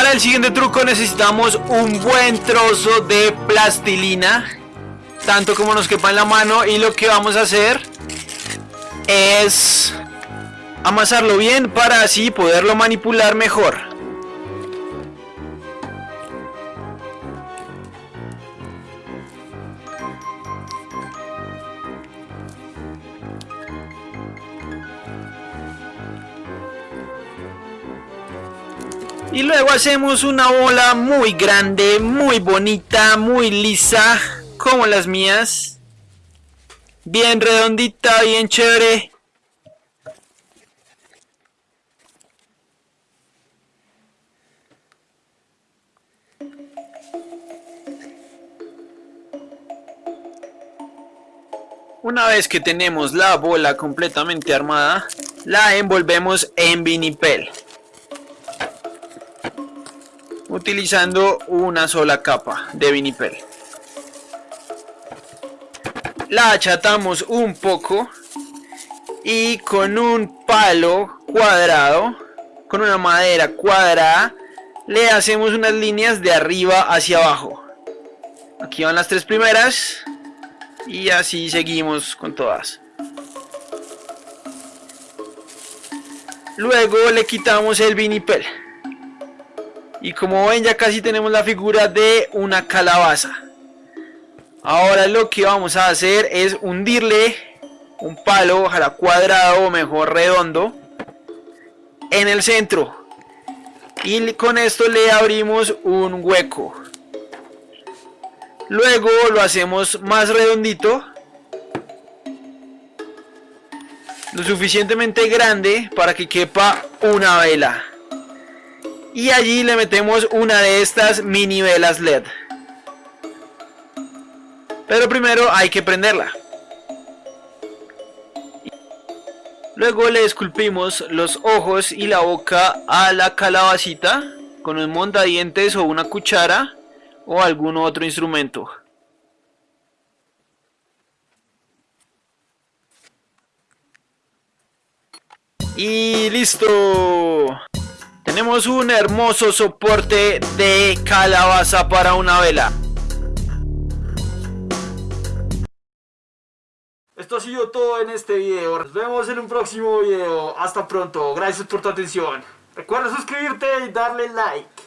Para el siguiente truco necesitamos un buen trozo de plastilina, tanto como nos quepa en la mano y lo que vamos a hacer es amasarlo bien para así poderlo manipular mejor. Y luego hacemos una bola muy grande, muy bonita, muy lisa, como las mías. Bien redondita, bien chévere. Una vez que tenemos la bola completamente armada, la envolvemos en vinipel utilizando una sola capa de vinipel. La achatamos un poco y con un palo cuadrado, con una madera cuadrada, le hacemos unas líneas de arriba hacia abajo. Aquí van las tres primeras y así seguimos con todas. Luego le quitamos el vinipel. Y como ven ya casi tenemos la figura de una calabaza. Ahora lo que vamos a hacer es hundirle un palo, ojalá cuadrado o mejor redondo, en el centro. Y con esto le abrimos un hueco. Luego lo hacemos más redondito. Lo suficientemente grande para que quepa una vela y allí le metemos una de estas mini velas LED. Pero primero hay que prenderla. Luego le esculpimos los ojos y la boca a la calabacita con un montadientes o una cuchara o algún otro instrumento. Y listo. Tenemos un hermoso soporte de calabaza para una vela. Esto ha sido todo en este video. Nos vemos en un próximo video. Hasta pronto. Gracias por tu atención. Recuerda suscribirte y darle like.